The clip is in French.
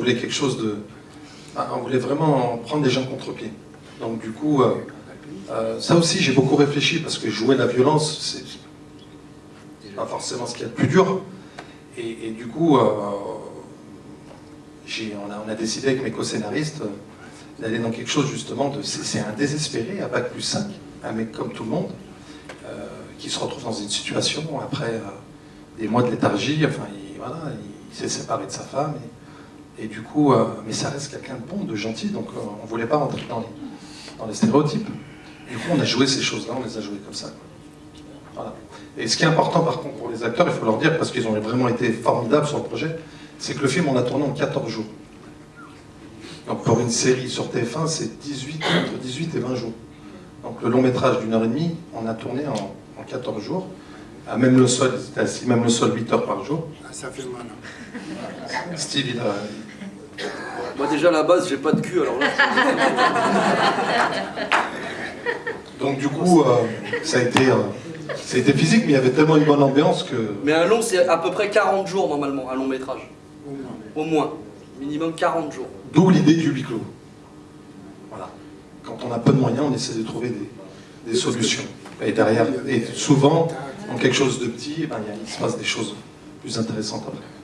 voulait quelque chose de... ah, On voulait vraiment prendre les gens contre-pied. Donc du coup, euh, euh, ça aussi j'ai beaucoup réfléchi parce que jouer la violence, c'est pas forcément ce qu'il y a de plus dur. Et, du coup, euh, on, a, décidé avec mes co-scénaristes d'aller dans quelque chose justement de... C'est un désespéré à Bac plus 5, un mec comme tout le monde, qui se retrouve dans une situation après des mois de léthargie, enfin il, voilà, il, s'est séparé de sa femme, et du coup, euh, mais ça reste quelqu'un de bon, de gentil, donc euh, on voulait pas rentrer dans les, dans les stéréotypes. Du coup, on a joué ces choses-là, on les a jouées comme ça. Voilà. Et ce qui est important par contre pour les acteurs, il faut leur dire, parce qu'ils ont vraiment été formidables sur le projet, c'est que le film, on l'a tourné en 14 jours. Donc pour une série sur TF1, c'est 18, entre 18 et 20 jours. Donc le long métrage d'une heure et demie, on a tourné en, en 14 jours. À même le sol, ils étaient assis même le sol 8 heures par jour. Ah, ça fait mal. hein. Steve, il a... Moi déjà à la base j'ai pas de cul alors là. Donc du coup, euh, ça, a été, euh, ça a été physique, mais il y avait tellement une bonne ambiance que... Mais un long c'est à peu près 40 jours normalement, un long métrage. Au moins. Minimum 40 jours. D'où l'idée du huis clos. Voilà. Quand on a peu de moyens, on essaie de trouver des, des solutions. Et derrière, et souvent, dans quelque chose de petit, eh ben, il se passe des choses plus intéressantes après.